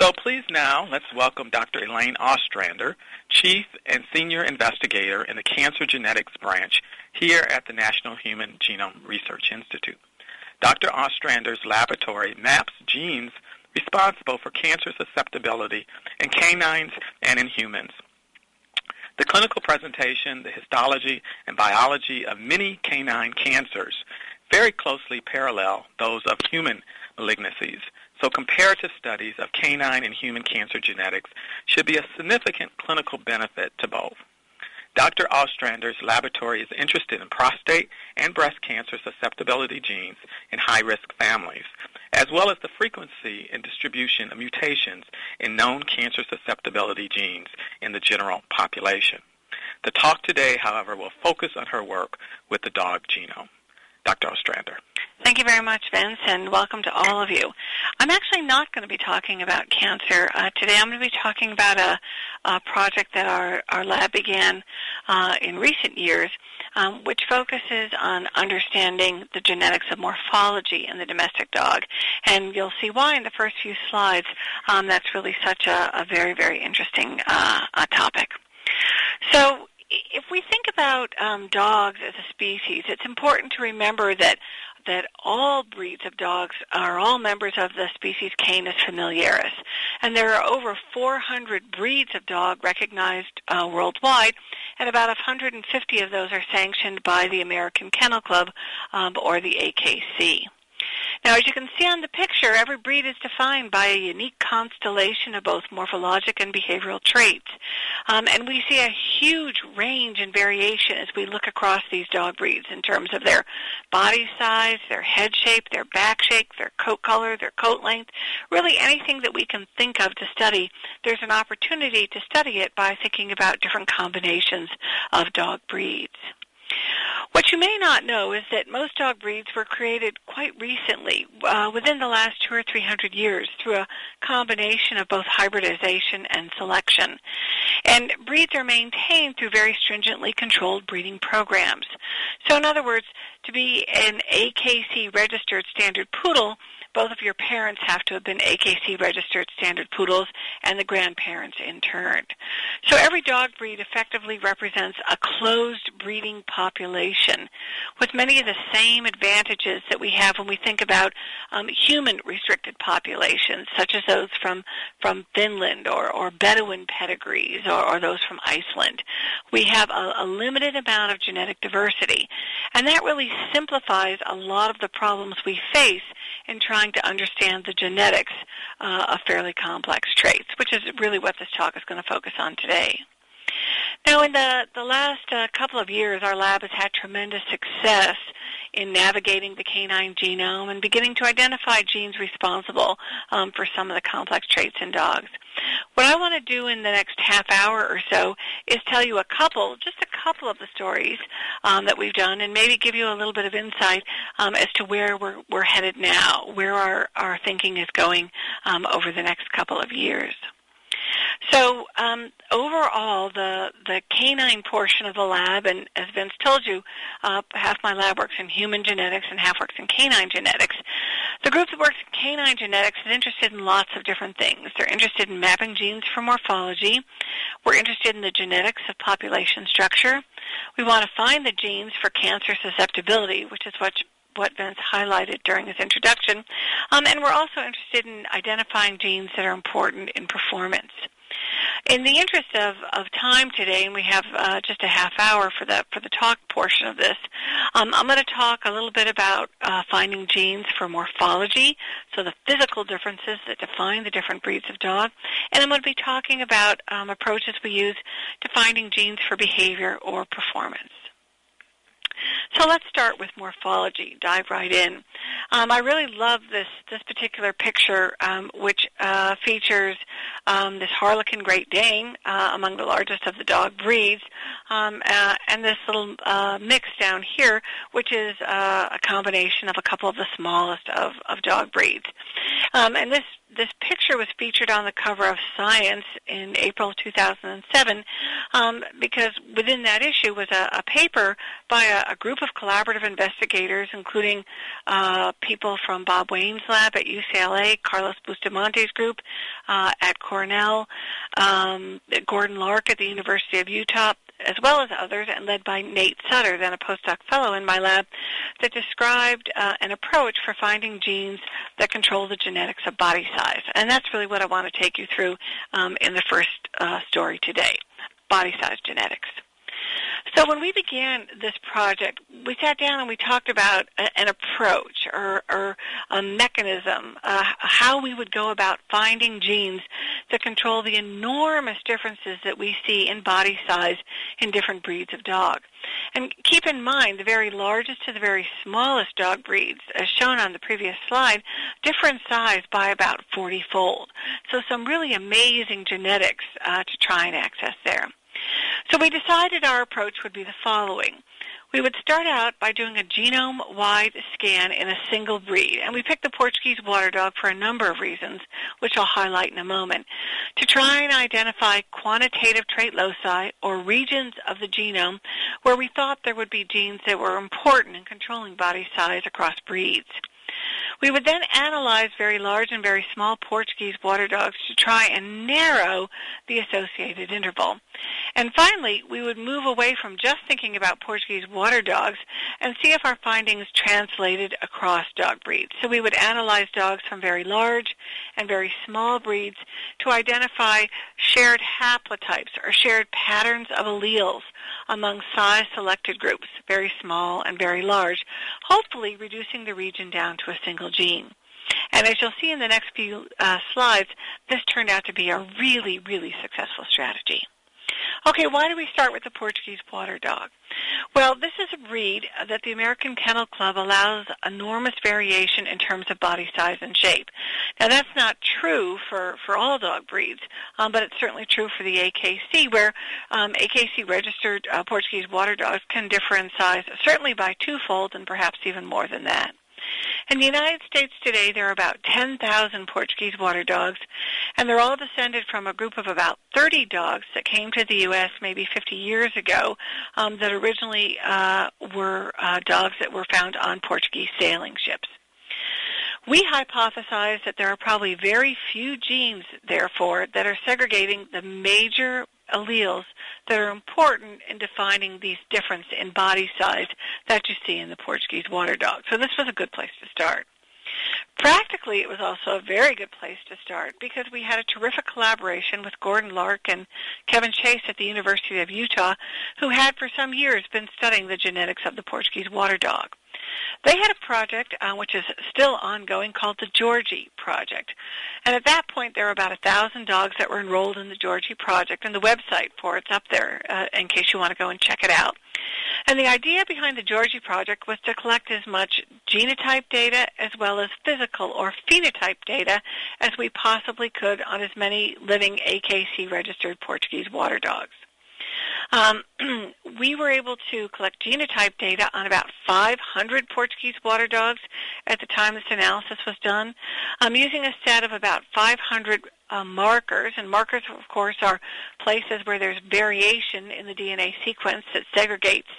So please now let's welcome Dr. Elaine Ostrander, Chief and Senior Investigator in the Cancer Genetics Branch here at the National Human Genome Research Institute. Dr. Ostrander's laboratory maps genes responsible for cancer susceptibility in canines and in humans. The clinical presentation, the histology, and biology of many canine cancers very closely parallel those of human malignancies. So comparative studies of canine and human cancer genetics should be a significant clinical benefit to both. Dr. Ostrander's laboratory is interested in prostate and breast cancer susceptibility genes in high-risk families, as well as the frequency and distribution of mutations in known cancer susceptibility genes in the general population. The talk today, however, will focus on her work with the dog genome. Dr. Ostrander. Thank you very much, Vince, and welcome to all of you. I'm actually not going to be talking about cancer uh, today. I'm going to be talking about a, a project that our, our lab began uh, in recent years, um, which focuses on understanding the genetics of morphology in the domestic dog. And you'll see why in the first few slides um, that's really such a, a very, very interesting uh, topic. So if we think about um, dogs as a species, it's important to remember that that all breeds of dogs are all members of the species Canis familiaris, and there are over 400 breeds of dog recognized uh, worldwide, and about 150 of those are sanctioned by the American Kennel Club um, or the AKC. Now, as you can see on the picture, every breed is defined by a unique constellation of both morphologic and behavioral traits. Um, and we see a huge range and variation as we look across these dog breeds in terms of their body size, their head shape, their back shape, their coat color, their coat length, really anything that we can think of to study. There's an opportunity to study it by thinking about different combinations of dog breeds. What you may not know is that most dog breeds were created quite recently, uh, within the last two or three hundred years, through a combination of both hybridization and selection. And breeds are maintained through very stringently controlled breeding programs. So in other words, to be an AKC registered standard poodle, both of your parents have to have been AKC registered standard poodles and the grandparents in turn. So every dog breed effectively represents a closed breeding population with many of the same advantages that we have when we think about um, human restricted populations, such as those from, from Finland or, or Bedouin pedigrees or, or those from Iceland. We have a, a limited amount of genetic diversity, and that really simplifies a lot of the problems we face in trying to understand the genetics uh, of fairly complex traits, which is really what this talk is going to focus on today. Now, in the, the last uh, couple of years, our lab has had tremendous success in navigating the canine genome and beginning to identify genes responsible um, for some of the complex traits in dogs. What I want to do in the next half hour or so is tell you a couple, just a couple of the stories um, that we've done and maybe give you a little bit of insight um, as to where we're, we're headed now, where our, our thinking is going um, over the next couple of years. So um, overall, the the canine portion of the lab, and as Vince told you, uh, half my lab works in human genetics and half works in canine genetics. The group that works in canine genetics is interested in lots of different things. They're interested in mapping genes for morphology. We're interested in the genetics of population structure. We want to find the genes for cancer susceptibility, which is what what Vince highlighted during his introduction. Um, and we're also interested in identifying genes that are important in performance. In the interest of, of time today, and we have uh, just a half hour for the for the talk portion of this, um, I'm going to talk a little bit about uh, finding genes for morphology, so the physical differences that define the different breeds of dog, and I'm going to be talking about um, approaches we use to finding genes for behavior or performance. So let's start with morphology, dive right in. Um, I really love this, this particular picture, um, which uh, features um, this Harlequin Great Dane, uh, among the largest of the dog breeds, um, uh, and this little uh, mix down here, which is uh, a combination of a couple of the smallest of, of dog breeds. Um, and this this picture was featured on the cover of Science in April 2007 um, because within that issue was a, a paper by a, a, group of collaborative investigators, including uh, people from Bob Wayne's lab at UCLA, Carlos Bustamante's group uh, at Cornell, um, Gordon Lark at the University of Utah, as well as others, and led by Nate Sutter, then a postdoc fellow in my lab, that described uh, an approach for finding genes that control the genetics of body size. And that's really what I want to take you through um, in the first uh, story today, body size genetics. So when we began this project, we sat down and we talked about a, an approach or, or a mechanism, uh, how we would go about finding genes that control the enormous differences that we see in body size in different breeds of dog. And keep in mind, the very largest to the very smallest dog breeds, as shown on the previous slide, differ in size by about 40-fold. So some really amazing genetics uh, to try and access there. So we decided our approach would be the following. We would start out by doing a genome-wide scan in a single breed, and we picked the Portuguese water dog for a number of reasons, which I'll highlight in a moment, to try and identify quantitative trait loci, or regions of the genome, where we thought there would be genes that were important in controlling body size across breeds. We would then analyze very large and very small Portuguese water dogs to try and narrow the associated interval. And finally, we would move away from just thinking about Portuguese water dogs and see if our findings translated across dog breeds. So we would analyze dogs from very large and very small breeds to identify shared haplotypes or shared patterns of alleles among size-selected groups, very small and very large, hopefully reducing the region down to a single gene. And as you'll see in the next few uh, slides, this turned out to be a really, really successful strategy. Okay, why do we start with the Portuguese water dog? Well, this is a breed that the American Kennel Club allows enormous variation in terms of body size and shape. Now, that's not true for, for all dog breeds, um, but it's certainly true for the AKC, where um, AKC registered uh, Portuguese water dogs can differ in size certainly by twofold and perhaps even more than that. In the United States today, there are about 10,000 Portuguese water dogs, and they're all descended from a group of about 30 dogs that came to the U.S. maybe 50 years ago um, that originally uh, were uh, dogs that were found on Portuguese sailing ships. We hypothesize that there are probably very few genes, therefore, that are segregating the major alleles that are important in defining these difference in body size that you see in the Portuguese water dog. So this was a good place to start. Practically, it was also a very good place to start because we had a terrific collaboration with Gordon Lark and Kevin Chase at the University of Utah, who had for some years been studying the genetics of the Portuguese water dog. They had a project uh, which is still ongoing called the Georgie Project. And at that point, there were about a thousand dogs that were enrolled in the Georgie Project, and the website for it's up there uh, in case you want to go and check it out. And the idea behind the Georgie Project was to collect as much genotype data as well as physical or phenotype data as we possibly could on as many living AKC registered Portuguese water dogs. Um, we were able to collect genotype data on about 500 Portuguese water dogs at the time this analysis was done, um, using a set of about 500 uh, markers. And markers, of course, are places where there's variation in the DNA sequence that segregates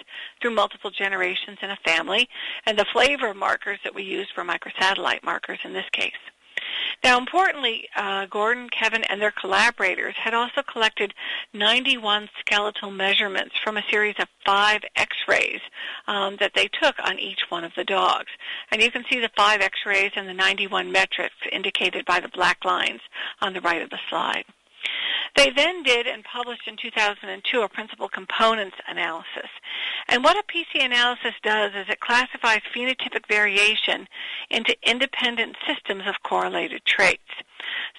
through multiple generations in a family, and the flavor markers that we use for microsatellite markers in this case. Now, importantly, uh, Gordon, Kevin, and their collaborators had also collected 91 skeletal measurements from a series of five X-rays um, that they took on each one of the dogs. And you can see the five X-rays and the 91 metrics indicated by the black lines on the right of the slide. They then did and published in 2002 a principal components analysis. And what a PC analysis does is it classifies phenotypic variation into independent systems of correlated traits.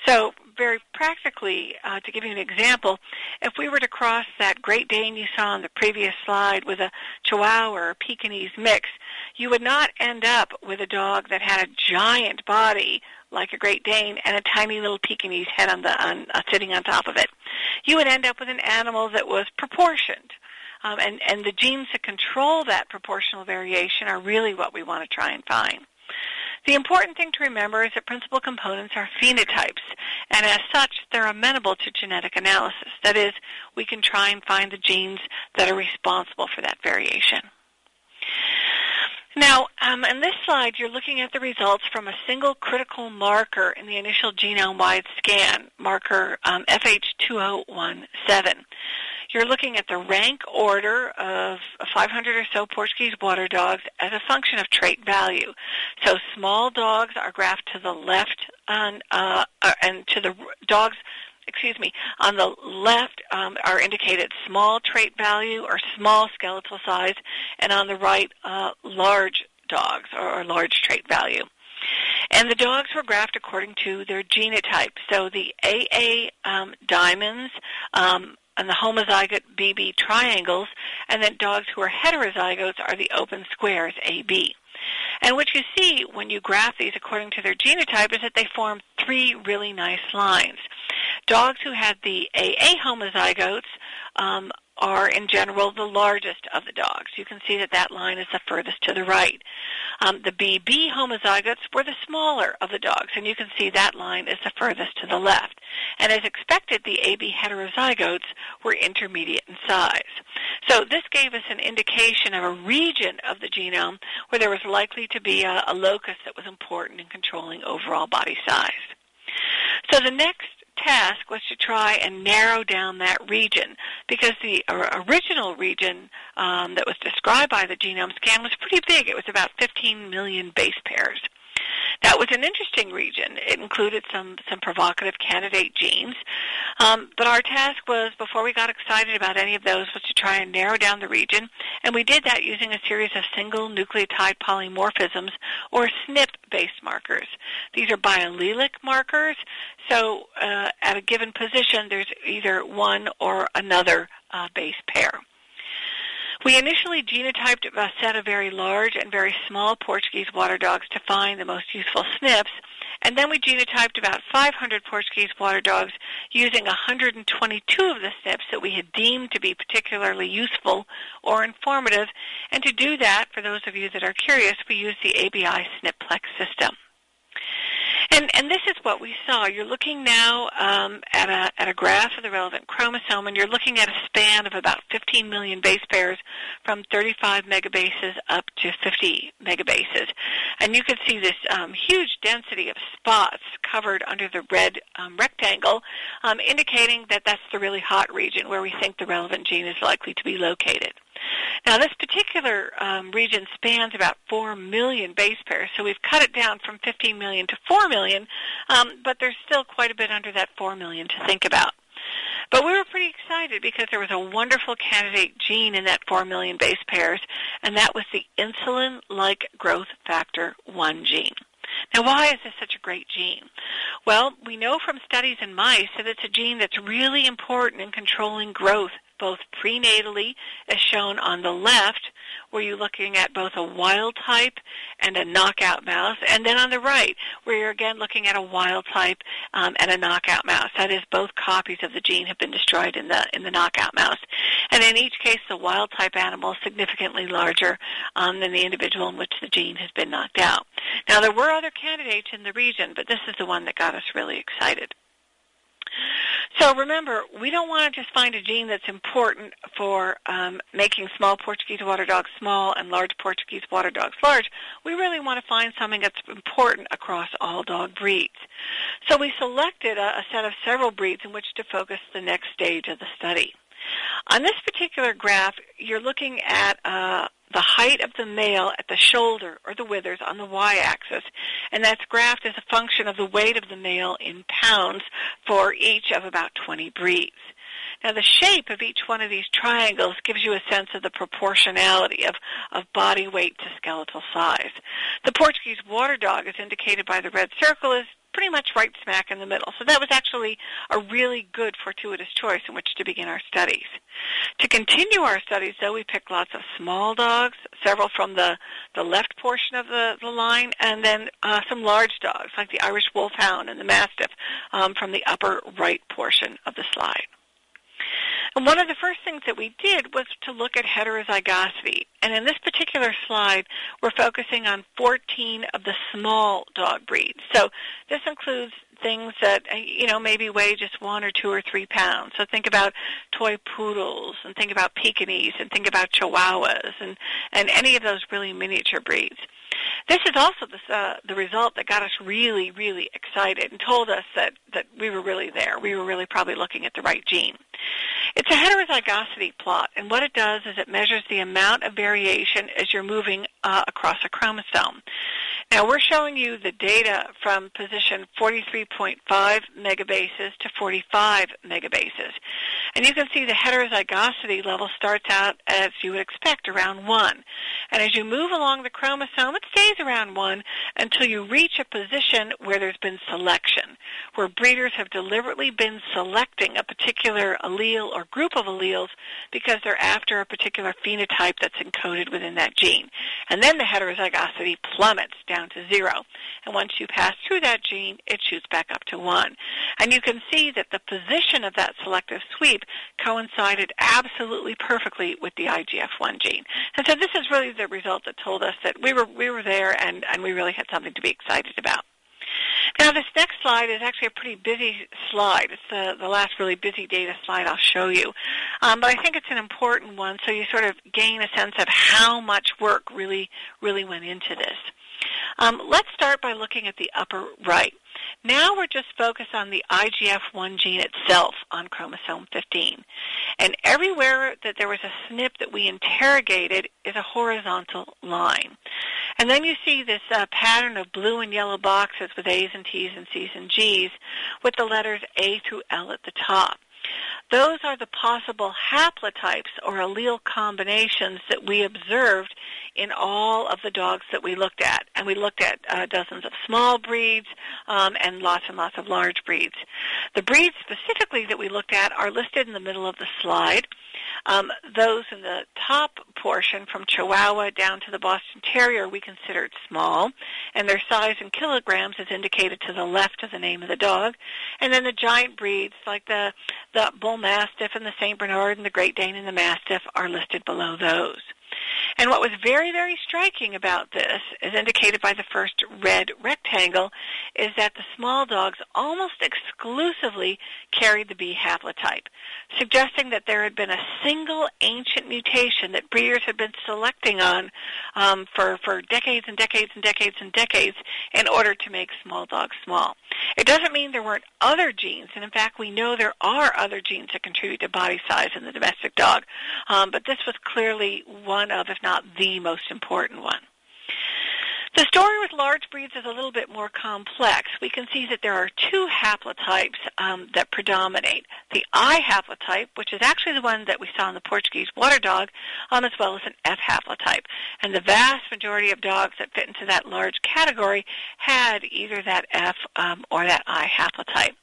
So very practically, uh, to give you an example, if we were to cross that Great Dane you saw on the previous slide with a Chihuahua or a Pekingese mix, you would not end up with a dog that had a giant body like a Great Dane and a tiny little Pekingese head on the on, uh, sitting on top of it. You would end up with an animal that was proportioned. Um, and, and the genes that control that proportional variation are really what we want to try and find. The important thing to remember is that principal components are phenotypes, and as such, they're amenable to genetic analysis. That is, we can try and find the genes that are responsible for that variation. Now, um, in this slide, you're looking at the results from a single critical marker in the initial genome-wide scan, marker um, FH2017. You're looking at the rank order of 500 or so Portuguese water dogs as a function of trait value. So small dogs are graphed to the left on, uh, uh, and to the dogs excuse me, on the left um, are indicated small trait value or small skeletal size, and on the right, uh, large dogs or, or large trait value. And the dogs were graphed according to their genotype. So the AA um, diamonds um, and the homozygote BB triangles, and then dogs who are heterozygotes are the open squares, AB. And what you see when you graph these according to their genotype is that they form three really nice lines. Dogs who had the AA homozygotes um, are in general the largest of the dogs. You can see that that line is the furthest to the right. Um, the BB homozygotes were the smaller of the dogs, and you can see that line is the furthest to the left. And as expected, the AB heterozygotes were intermediate in size. So this gave us an indication of a region of the genome where there was likely to be a, a locus that was important in controlling overall body size. So the next task was to try and narrow down that region because the original region um, that was described by the genome scan was pretty big. It was about 15 million base pairs. That was an interesting region. It included some, some provocative candidate genes. Um, but our task was, before we got excited about any of those, was to try and narrow down the region. And we did that using a series of single nucleotide polymorphisms, or SNP-based markers. These are biallelic markers. So uh, at a given position, there's either one or another uh, base pair. We initially genotyped a set of very large and very small Portuguese water dogs to find the most useful SNPs, and then we genotyped about 500 Portuguese water dogs using 122 of the SNPs that we had deemed to be particularly useful or informative. And to do that, for those of you that are curious, we used the ABI SNPlex system. And, and this is what we saw. You're looking now um, at, a, at a graph of the relevant chromosome, and you're looking at a span of about 15 million base pairs from 35 megabases up to 50 megabases. And you can see this um, huge density of spots covered under the red um, rectangle, um, indicating that that's the really hot region where we think the relevant gene is likely to be located. Now, this particular um, region spans about 4 million base pairs, so we've cut it down from 15 million to 4 million, um, but there's still quite a bit under that 4 million to think about. But we were pretty excited because there was a wonderful candidate gene in that 4 million base pairs, and that was the insulin-like growth factor 1 gene. Now, why is this such a great gene? Well, we know from studies in mice that it's a gene that's really important in controlling growth both prenatally, as shown on the left, where you're looking at both a wild type and a knockout mouse, and then on the right, where you're again looking at a wild type um, and a knockout mouse. That is, both copies of the gene have been destroyed in the in the knockout mouse, and in each case, the wild type animal is significantly larger um, than the individual in which the gene has been knocked out. Now, there were other candidates in the region, but this is the one that got us really excited. So remember, we don't want to just find a gene that's important for um, making small Portuguese water dogs small and large Portuguese water dogs large. We really want to find something that's important across all dog breeds. So we selected a, a set of several breeds in which to focus the next stage of the study. On this particular graph, you're looking at uh, the height of the male at the shoulder or the withers on the y-axis, and that's graphed as a function of the weight of the male in pounds for each of about 20 breeds. Now the shape of each one of these triangles gives you a sense of the proportionality of, of body weight to skeletal size. The Portuguese water dog, as indicated by the red circle, is pretty much right smack in the middle. So that was actually a really good fortuitous choice in which to begin our studies. To continue our studies, though, we picked lots of small dogs, several from the, the left portion of the, the line, and then uh, some large dogs, like the Irish Wolfhound and the Mastiff, um, from the upper right portion of the slide. And one of the first things that we did was to look at heterozygosity. And in this particular slide, we're focusing on 14 of the small dog breeds. So this includes things that uh, you know maybe weigh just one or two or three pounds. So think about toy poodles, and think about Pekingese, and think about Chihuahuas, and and any of those really miniature breeds. This is also the, uh, the result that got us really, really excited and told us that, that we were really there. We were really probably looking at the right gene. It's a heterozygosity plot, and what it does is it measures the amount of variation as you're moving uh, across a chromosome. Now we're showing you the data from position 43.5 megabases to 45 megabases. And you can see the heterozygosity level starts out as you would expect around 1. And as you move along the chromosome, it stays around 1 until you reach a position where there's been selection, where breeders have deliberately been selecting a particular allele or group of alleles because they're after a particular phenotype that's encoded within that gene. And then the heterozygosity plummets down to zero. And once you pass through that gene, it shoots back up to one. And you can see that the position of that selective sweep coincided absolutely perfectly with the IGF-1 gene. And so this is really the result that told us that we were, we were there and, and we really had something to be excited about. Now this next slide is actually a pretty busy slide. It's the, the last really busy data slide I'll show you. Um, but I think it's an important one so you sort of gain a sense of how much work really, really went into this. Um, let's start by looking at the upper right. Now we're just focused on the IGF-1 gene itself on chromosome 15. And everywhere that there was a SNP that we interrogated is a horizontal line. And then you see this uh, pattern of blue and yellow boxes with A's and T's and C's and G's with the letters A through L at the top. Those are the possible haplotypes or allele combinations that we observed in all of the dogs that we looked at. And we looked at uh, dozens of small breeds um, and lots and lots of large breeds. The breeds specifically that we looked at are listed in the middle of the slide. Um, those in the top portion, from Chihuahua down to the Boston Terrier, we considered small, and their size in kilograms is indicated to the left of the name of the dog. And then the giant breeds, like the, the Bull Mastiff and the St. Bernard and the Great Dane and the Mastiff, are listed below those. And what was very, very striking about this, as indicated by the first red rectangle, is that the small dogs almost exclusively carried the B haplotype, suggesting that there had been a single ancient mutation that breeders had been selecting on um, for, for decades and decades and decades and decades in order to make small dogs small. It doesn't mean there weren't other genes, and in fact we know there are other genes that contribute to body size in the domestic dog, um, but this was clearly one of, if not the most important one. The story with large breeds is a little bit more complex. We can see that there are two haplotypes um, that predominate. The I haplotype, which is actually the one that we saw in the Portuguese water dog, um, as well as an F haplotype. And the vast majority of dogs that fit into that large category had either that F um, or that I haplotype.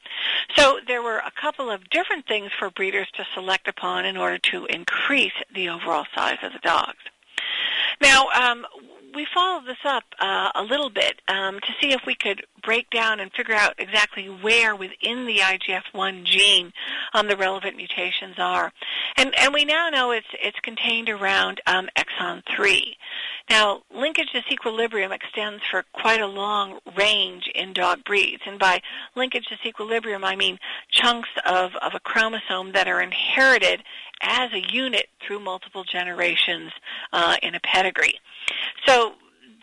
So there were a couple of different things for breeders to select upon in order to increase the overall size of the dogs. Now, um, we followed this up uh, a little bit um, to see if we could break down and figure out exactly where within the IGF-1 gene um, the relevant mutations are. And, and we now know it's, it's contained around um, exon 3. Now, linkage disequilibrium extends for quite a long range in dog breeds. And by linkage disequilibrium, I mean chunks of, of a chromosome that are inherited as a unit through multiple generations uh, in a pedigree. So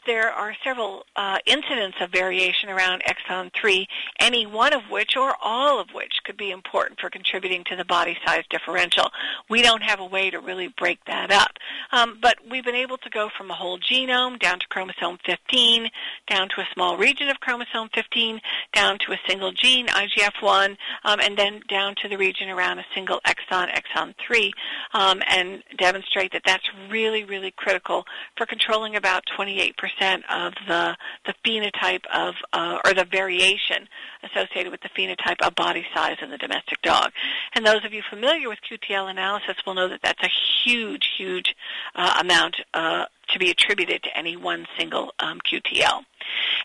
there are several uh, incidents of variation around exon 3, any one of which or all of which could be important for contributing to the body size differential. We don't have a way to really break that up. Um, but we've been able to go from a whole genome down to chromosome 15, down to a small region of chromosome 15, down to a single gene, IGF-1, um, and then down to the region around a single exon, exon 3, um, and demonstrate that that's really, really critical for controlling about 28% of the, the phenotype of, uh, or the variation associated with the phenotype of body size in the domestic dog. And those of you familiar with QTL analysis will know that that's a huge, huge uh, amount uh, to be attributed to any one single um, QTL.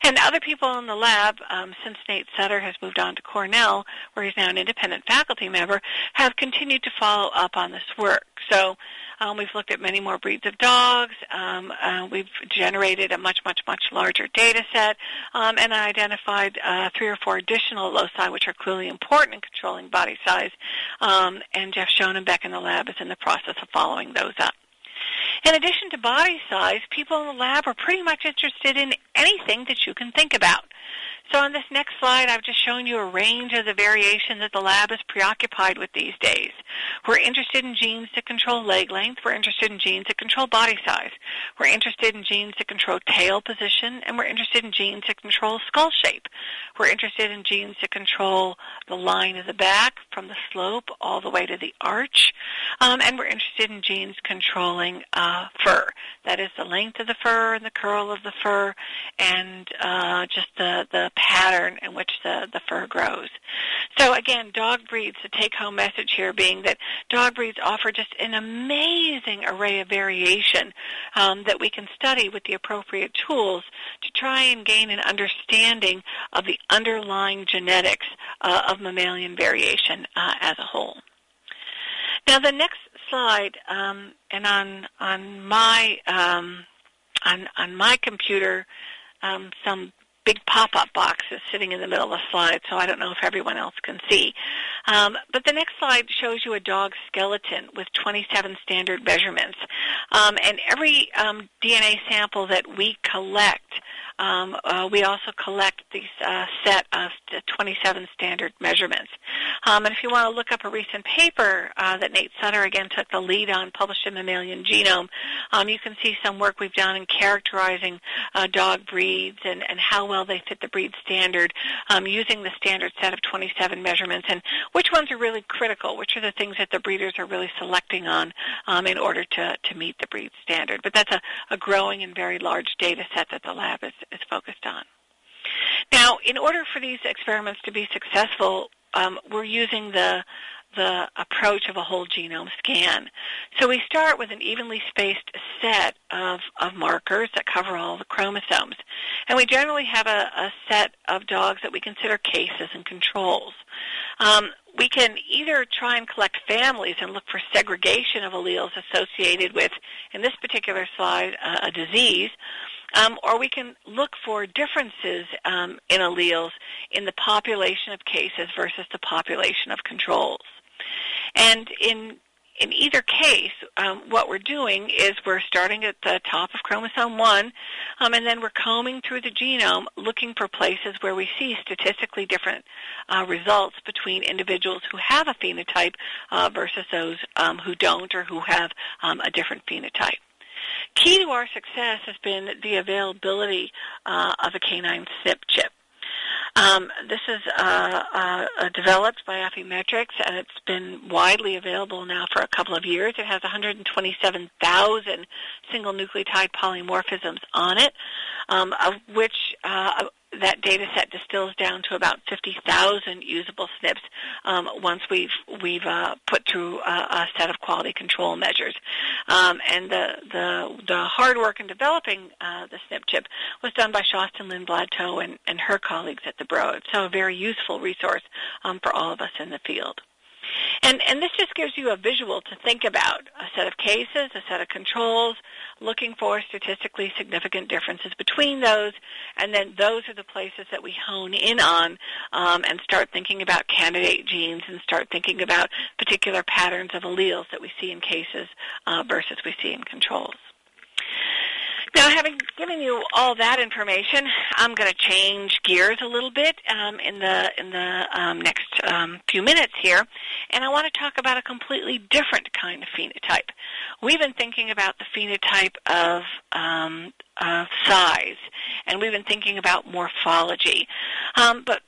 And other people in the lab, um, since Nate Sutter has moved on to Cornell, where he's now an independent faculty member, have continued to follow up on this work. So um, we've looked at many more breeds of dogs. Um, uh, we've generated a much, much, much larger data set um, and identified uh, three or four additional loci which are clearly important in controlling body size. Um, and Jeff Schoenebeck in the lab is in the process of following those up. In addition to body size, people in the lab are pretty much interested in anything that you can think about. So on this next slide, I've just shown you a range of the variation that the lab is preoccupied with these days. We're interested in genes that control leg length. We're interested in genes that control body size. We're interested in genes that control tail position, and we're interested in genes that control skull shape. We're interested in genes that control the line of the back from the slope all the way to the arch, um, and we're interested in genes controlling uh, fur. That is the length of the fur and the curl of the fur, and uh, just the the pattern in which the, the fur grows. So again, dog breeds, the take-home message here being that dog breeds offer just an amazing array of variation um, that we can study with the appropriate tools to try and gain an understanding of the underlying genetics uh, of mammalian variation uh, as a whole. Now the next slide, um, and on on my um, on on my computer, um, some big pop-up boxes sitting in the middle of the slide, so I don't know if everyone else can see. Um, but the next slide shows you a dog skeleton with 27 standard measurements. Um, and every um, DNA sample that we collect um, uh, we also collect these uh, set of 27 standard measurements. Um, and if you want to look up a recent paper uh, that Nate Sutter again took the lead on, published in Mammalian Genome, um, you can see some work we've done in characterizing uh, dog breeds and, and how well they fit the breed standard um, using the standard set of 27 measurements and which ones are really critical, which are the things that the breeders are really selecting on um, in order to, to meet the breed standard. But that's a, a growing and very large data set that the lab is, is focused on. Now, in order for these experiments to be successful, um, we're using the the approach of a whole genome scan. So we start with an evenly spaced set of, of markers that cover all the chromosomes. And we generally have a, a set of dogs that we consider cases and controls. Um, we can either try and collect families and look for segregation of alleles associated with, in this particular slide, uh, a disease, um, or we can look for differences um, in alleles in the population of cases versus the population of controls. And in in either case, um, what we're doing is we're starting at the top of chromosome 1, um, and then we're combing through the genome looking for places where we see statistically different uh, results between individuals who have a phenotype uh, versus those um, who don't or who have um, a different phenotype. Key to our success has been the availability uh, of a canine SNP chip. Um, this is uh, uh, developed by Affymetrix, and it's been widely available now for a couple of years. It has 127,000 single nucleotide polymorphisms on it, um, of which uh, that data set distills down to about 50,000 usable SNPs um, once we've we've uh, put through a, a, set of quality control measures. Um, and the, the the hard work in developing uh, the SNP chip was done by Kerstin Lindblad and, and her colleagues at the Broad. So a very useful resource um, for all of us in the field. And, and this just gives you a visual to think about, a set of cases, a set of controls, looking for statistically significant differences between those, and then those are the places that we hone in on um, and start thinking about candidate genes and start thinking about particular patterns of alleles that we see in cases uh, versus we see in controls. Now, having given you all that information, I'm going to change gears a little bit um, in the in the um, next um, few minutes here, and I want to talk about a completely different kind of phenotype. We've been thinking about the phenotype of um, uh, size, and we've been thinking about morphology. Um, but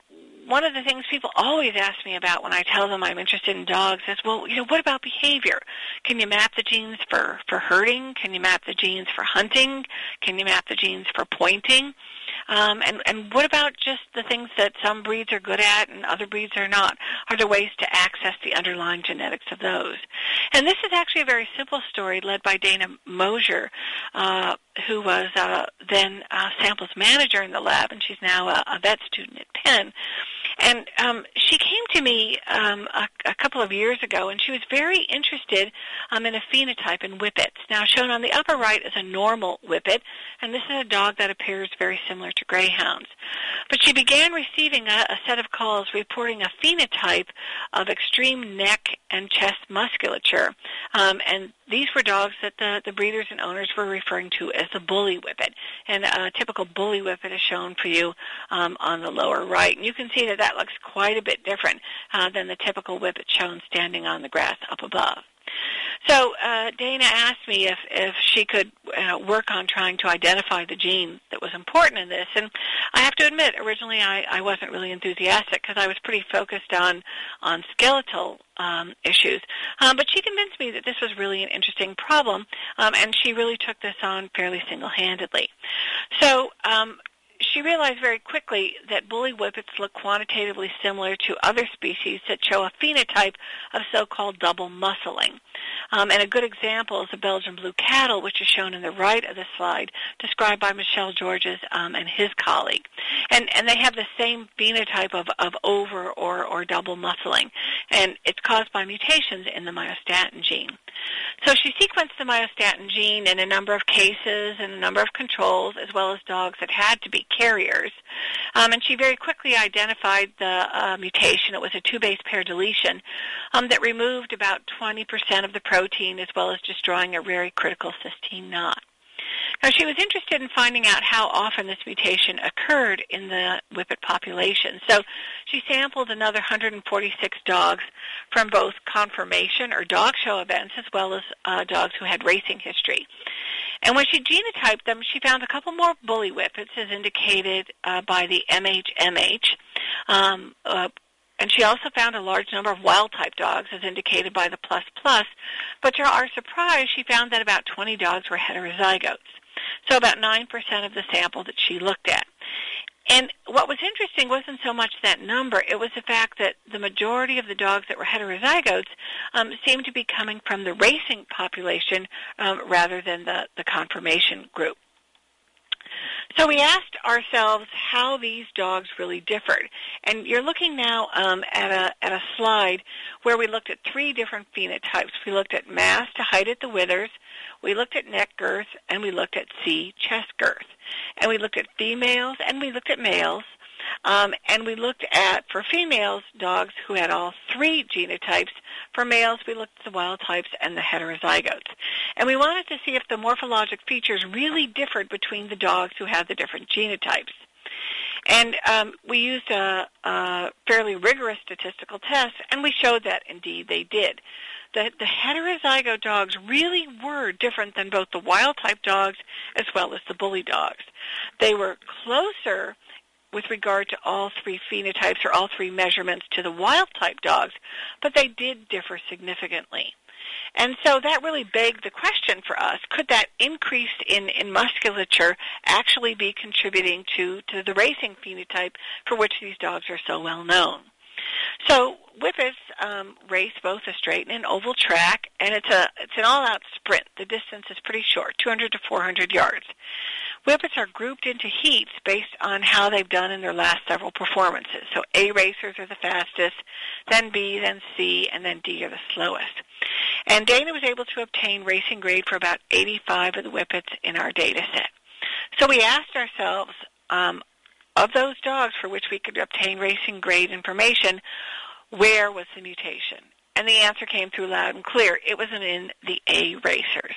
one of the things people always ask me about when I tell them I'm interested in dogs is, well, you know, what about behavior? Can you map the genes for, for herding? Can you map the genes for hunting? Can you map the genes for pointing? Um, and, and what about just the things that some breeds are good at and other breeds are not? Are there ways to access the underlying genetics of those? And this is actually a very simple story led by Dana Mosher, uh, who was uh, then samples manager in the lab, and she's now a, a vet student at Penn. And um, she came to me um, a, a couple of years ago, and she was very interested um, in a phenotype in whippets. Now, shown on the upper right is a normal whippet, and this is a dog that appears very similar to greyhounds. But she began receiving a, a set of calls reporting a phenotype of extreme neck and chest musculature, um, and these were dogs that the, the breeders and owners were referring to as the bully whippet. And a typical bully whippet is shown for you um, on the lower right. And you can see that that looks quite a bit different uh, than the typical whippet shown standing on the grass up above. So uh, Dana asked me if, if she could uh, work on trying to identify the gene that was important in this. And I have to admit, originally I, I wasn't really enthusiastic because I was pretty focused on, on skeletal um, issues. Um, but she convinced me that this was really an interesting problem, um, and she really took this on fairly single-handedly. So um, she realized very quickly that bully whippets look quantitatively similar to other species that show a phenotype of so-called double muscling. Um, and a good example is the Belgian blue cattle, which is shown in the right of the slide, described by Michel Georges um, and his colleague. And, and they have the same phenotype of, of over or, or double muscling. And it's caused by mutations in the myostatin gene. So she sequenced the myostatin gene in a number of cases and a number of controls, as well as dogs that had to be carriers. Um, and she very quickly identified the uh, mutation. It was a two-base pair deletion um, that removed about 20% of the protein, as well as destroying a very critical cysteine knot. Now, she was interested in finding out how often this mutation occurred in the whippet population. So she sampled another 146 dogs from both conformation or dog show events as well as uh, dogs who had racing history. And when she genotyped them, she found a couple more bully whippets as indicated uh, by the MHMH. Um, uh, and she also found a large number of wild-type dogs, as indicated by the plus plus. But to our surprise, she found that about 20 dogs were heterozygotes. So about 9% of the sample that she looked at. And what was interesting wasn't so much that number, it was the fact that the majority of the dogs that were heterozygotes um, seemed to be coming from the racing population um, rather than the, the conformation group. So we asked ourselves how these dogs really differed. And you're looking now um, at, a, at a slide where we looked at three different phenotypes. We looked at mass to height at the withers, we looked at neck girth, and we looked at C, chest girth. And we looked at females and we looked at males. Um, and we looked at, for females, dogs who had all three genotypes. For males, we looked at the wild types and the heterozygotes. And we wanted to see if the morphologic features really differed between the dogs who had the different genotypes. And um, we used a, a, fairly rigorous statistical test, and we showed that indeed they did. The, the heterozygote dogs really were different than both the wild-type dogs as well as the bully dogs. They were closer with regard to all three phenotypes or all three measurements to the wild-type dogs, but they did differ significantly. And so that really begged the question for us, could that increase in, in musculature actually be contributing to, to the racing phenotype for which these dogs are so well known? So whippets um, race both a straight and an oval track, and it's a it's an all-out sprint. The distance is pretty short, 200 to 400 yards. Whippets are grouped into heats based on how they've done in their last several performances. So A racers are the fastest, then B, then C, and then D are the slowest. And Dana was able to obtain racing grade for about 85 of the whippets in our data set. So we asked ourselves, um, of those dogs for which we could obtain racing grade information, where was the mutation? And the answer came through loud and clear. It wasn't in the A racers.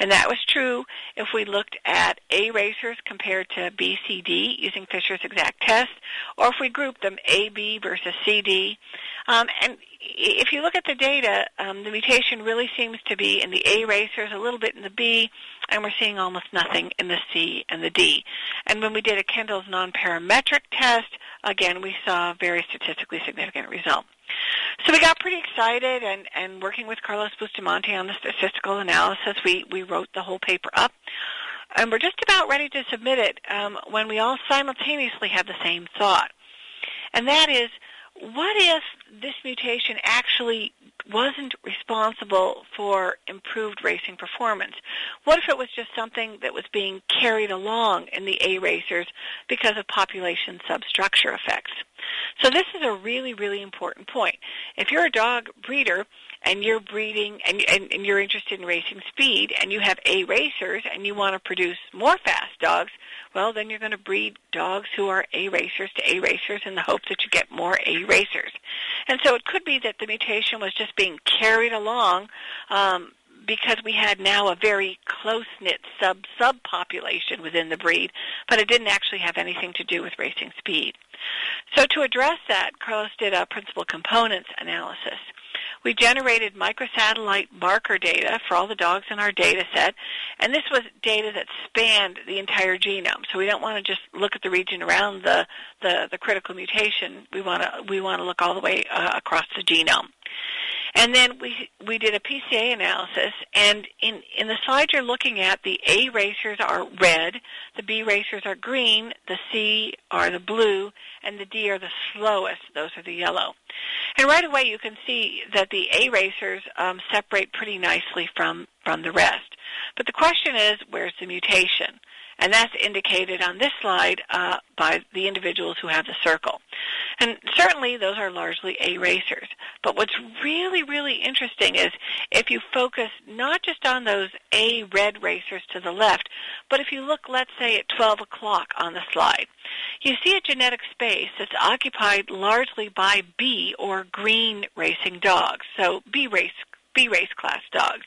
And that was true if we looked at A racers compared to BCD using Fisher's exact test, or if we grouped them AB versus CD. Um, and if you look at the data, um, the mutation really seems to be in the A racers, a little bit in the B, and we're seeing almost nothing in the C and the D. And when we did a Kendall's nonparametric test, again, we saw a very statistically significant result. So we got pretty excited, and, and working with Carlos Bustamante on the statistical analysis, we, we wrote the whole paper up. And we're just about ready to submit it um, when we all simultaneously have the same thought. And that is, what if this mutation actually wasn't responsible for improved racing performance? What if it was just something that was being carried along in the A racers because of population substructure effects? So this is a really, really important point. If you're a dog breeder and you're breeding and, and, and you're interested in racing speed and you have A racers and you want to produce more fast dogs, well, then you're going to breed dogs who are A racers to A racers in the hope that you get more A racers. And so it could be that the mutation was just being carried along um, because we had now a very close-knit sub subpopulation within the breed, but it didn't actually have anything to do with racing speed. So to address that, Carlos did a principal components analysis. We generated microsatellite marker data for all the dogs in our data set, and this was data that spanned the entire genome. So we don't want to just look at the region around the, the, the critical mutation. We want to, we want to look all the way uh, across the genome. And then we we did a PCA analysis, and in in the slide you're looking at, the A racers are red, the B racers are green, the C are the blue, and the D are the slowest. Those are the yellow. And right away you can see that the A racers um, separate pretty nicely from from the rest. But the question is, where's the mutation? And that's indicated on this slide uh, by the individuals who have the circle. And certainly those are largely A racers. But what's really, really interesting is if you focus not just on those A red racers to the left, but if you look, let's say, at 12 o'clock on the slide, you see a genetic space that's occupied largely by B or green racing dogs, so B race B race class dogs.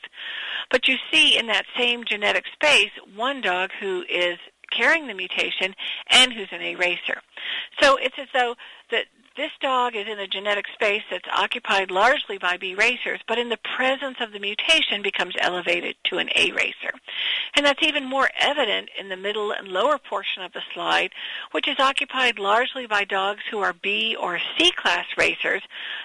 But you see in that same genetic space one dog who is carrying the mutation and who's an A racer. So it's as though that this dog is in a genetic space that's occupied largely by B racers, but in the presence of the mutation becomes elevated to an A racer. And that's even more evident in the middle and lower portion of the slide, which is occupied largely by dogs who are B or C class racers,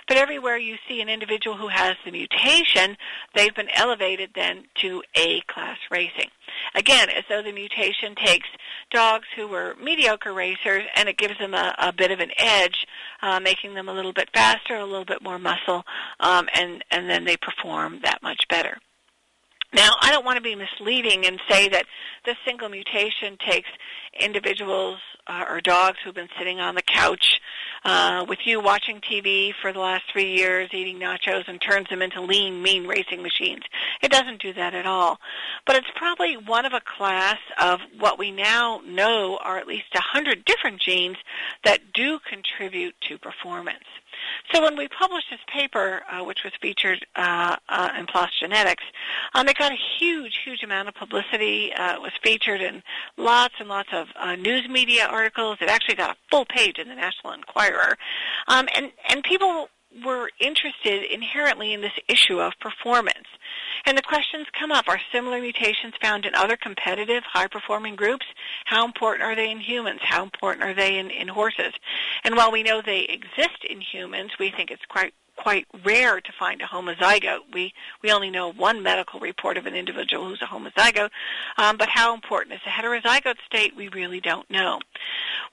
but everywhere you see an individual who has the mutation, they've been elevated then to A class racing. Again, as though the mutation takes dogs who were mediocre racers and it gives them a, a bit of an edge uh, making them a little bit faster, a little bit more muscle, um, and, and then they perform that much better. Now, I don't want to be misleading and say that this single mutation takes individuals uh, or dogs who've been sitting on the couch uh, with you watching TV for the last three years, eating nachos, and turns them into lean, mean racing machines. It doesn't do that at all. But it's probably one of a class of what we now know are at least 100 different genes that do contribute to performance. So when we published this paper, uh, which was featured uh, uh, in PLOS Genetics, um, it got a huge, huge amount of publicity. Uh, it was featured in lots and lots of uh, news media articles. It actually got a full page in the National Enquirer. Um, and, and people were interested inherently in this issue of performance. And the questions come up, are similar mutations found in other competitive, high-performing groups? How important are they in humans? How important are they in, in horses? And while we know they exist in humans, we think it's quite quite rare to find a homozygote. We we only know one medical report of an individual who's a homozygote, um, but how important is a heterozygote state? We really don't know.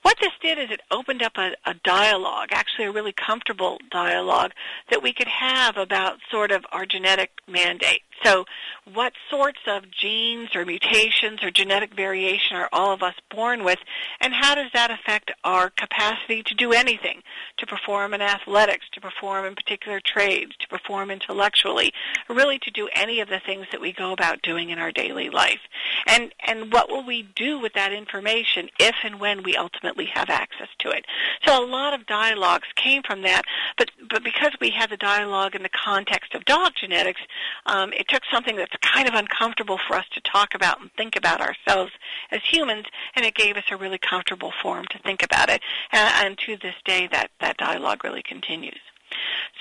What this did is it opened up a, a dialogue, actually a really comfortable dialogue that we could have about sort of our genetic mandate. So what sorts of genes or mutations or genetic variation are all of us born with, and how does that affect our capacity to do anything, to perform in athletics, to perform in particular trades, to perform intellectually, really to do any of the things that we go about doing in our daily life. And, and what will we do with that information if and when we ultimately have access to it? So a lot of dialogues came from that, but, but because we had the dialogue in the context of dog genetics, um, it took something that's kind of uncomfortable for us to talk about and think about ourselves as humans, and it gave us a really comfortable forum to think about it. And, and to this day, that, that dialogue really continues.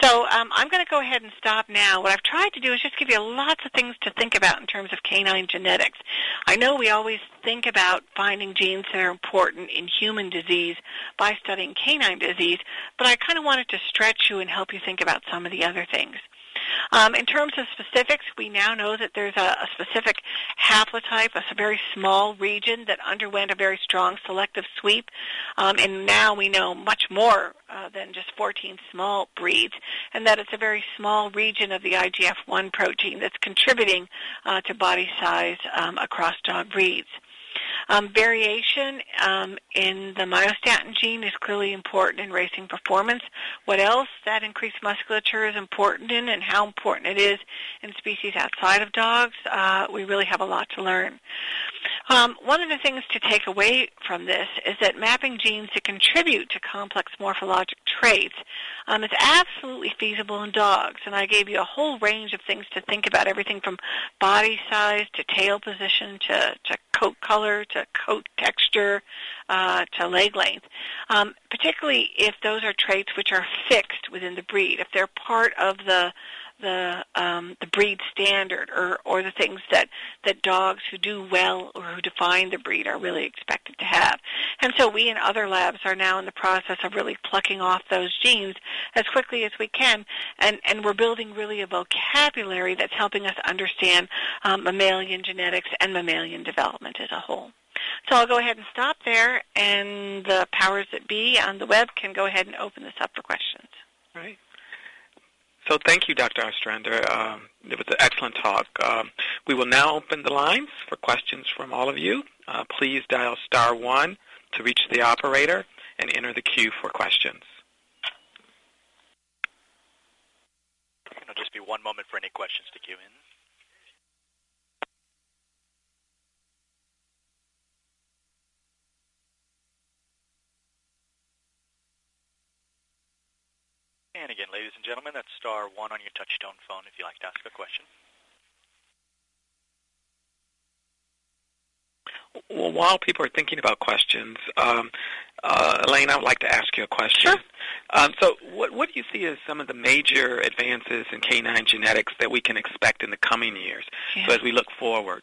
So um, I'm going to go ahead and stop now. What I've tried to do is just give you lots of things to think about in terms of canine genetics. I know we always think about finding genes that are important in human disease by studying canine disease, but I kind of wanted to stretch you and help you think about some of the other things. Um, in terms of specifics, we now know that there's a, a specific haplotype, a very small region that underwent a very strong selective sweep, um, and now we know much more uh, than just 14 small breeds, and that it's a very small region of the IGF-1 protein that's contributing uh, to body size um, across dog breeds. Um, variation um, in the myostatin gene is clearly important in racing performance. What else that increased musculature is important in and how important it is in species outside of dogs, uh, we really have a lot to learn. Um, one of the things to take away from this is that mapping genes to contribute to complex morphologic traits um, is absolutely feasible in dogs. And I gave you a whole range of things to think about, everything from body size to tail position to, to coat color to coat texture uh, to leg length, um, particularly if those are traits which are fixed within the breed, if they're part of the the um, the breed standard or or the things that that dogs who do well or who define the breed are really expected to have. And so we in other labs are now in the process of really plucking off those genes as quickly as we can, and and we're building really a vocabulary that's helping us understand um, mammalian genetics and mammalian development as a whole. So I'll go ahead and stop there, and the powers that be on the web can go ahead and open this up for questions. Right. So thank you, Dr. Ostrander. Um, it was an excellent talk. Um, we will now open the lines for questions from all of you. Uh, please dial star one to reach the operator and enter the queue for questions. It'll just be one moment for any questions to queue in. And again, ladies and gentlemen, that's star one on your touchtone phone if you'd like to ask a question. Well, while people are thinking about questions, um, uh, Elaine, I would like to ask you a question. Sure. Um, so what, what do you see as some of the major advances in canine genetics that we can expect in the coming years? Yeah. So as we look forward.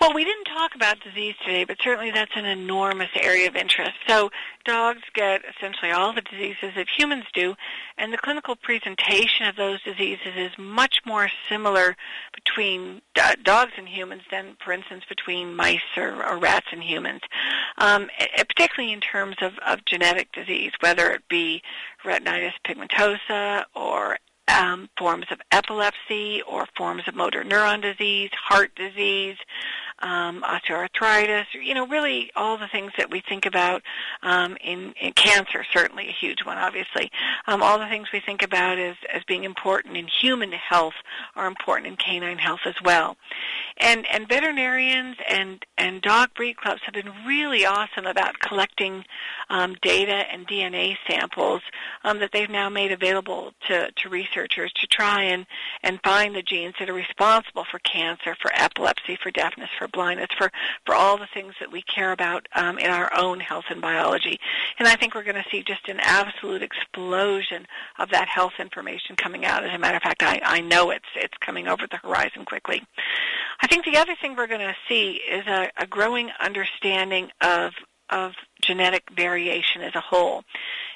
Well, we didn't talk about disease today, but certainly that's an enormous area of interest. So dogs get essentially all the diseases that humans do, and the clinical presentation of those diseases is much more similar between dogs and humans than, for instance, between mice or, or rats and humans, um, particularly in terms of, of genetic disease, whether it be retinitis pigmentosa or um, forms of epilepsy or forms of motor neuron disease, heart disease, um, osteoarthritis, you know, really all the things that we think about um, in, in cancer, certainly a huge one, obviously. Um, all the things we think about as, as being important in human health are important in canine health as well. And, and veterinarians and, and dog breed clubs have been really awesome about collecting um, data and DNA samples um, that they've now made available to, to researchers to try and, and find the genes that are responsible for cancer, for epilepsy, for deafness, for blindness, for, for all the things that we care about um, in our own health and biology. And I think we're going to see just an absolute explosion of that health information coming out. As a matter of fact, I, I know it's, it's coming over the horizon quickly. I think the other thing we're going to see is a, a growing understanding of of genetic variation as a whole.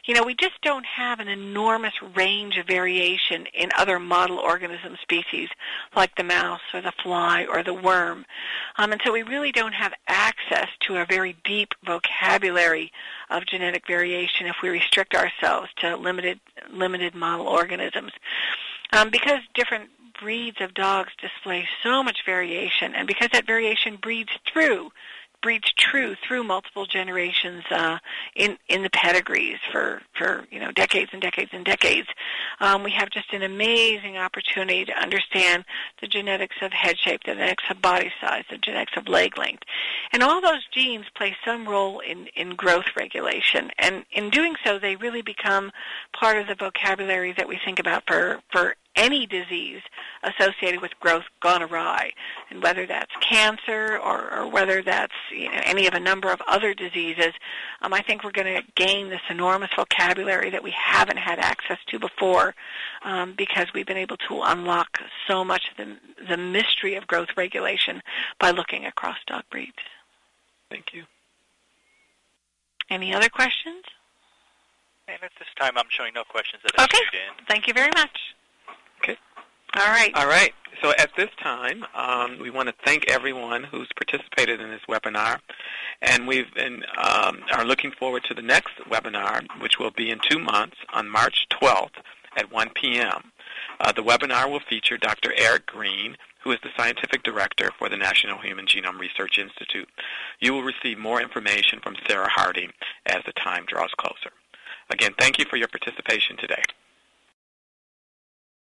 You know, we just don't have an enormous range of variation in other model organism species like the mouse or the fly or the worm. Um, and so we really don't have access to a very deep vocabulary of genetic variation if we restrict ourselves to limited, limited model organisms. Um, because different breeds of dogs display so much variation, and because that variation breeds through breeds true through multiple generations uh, in in the pedigrees for for you know decades and decades and decades. Um, we have just an amazing opportunity to understand the genetics of head shape, the genetics of body size, the genetics of leg length, and all those genes play some role in in growth regulation. And in doing so, they really become part of the vocabulary that we think about for for any disease associated with growth gone awry, and whether that's cancer or, or whether that's you know, any of a number of other diseases, um, I think we're going to gain this enormous vocabulary that we haven't had access to before um, because we've been able to unlock so much of the, the mystery of growth regulation by looking across dog breeds. Thank you. Any other questions? And at this time, I'm showing no questions that have okay. in. Thank you very much. Okay. All right. All right. So at this time, um, we want to thank everyone who's participated in this webinar, and we've been, um, are looking forward to the next webinar, which will be in two months on March 12th at 1 p.m. Uh, the webinar will feature Dr. Eric Green, who is the Scientific Director for the National Human Genome Research Institute. You will receive more information from Sarah Harding as the time draws closer. Again, thank you for your participation today.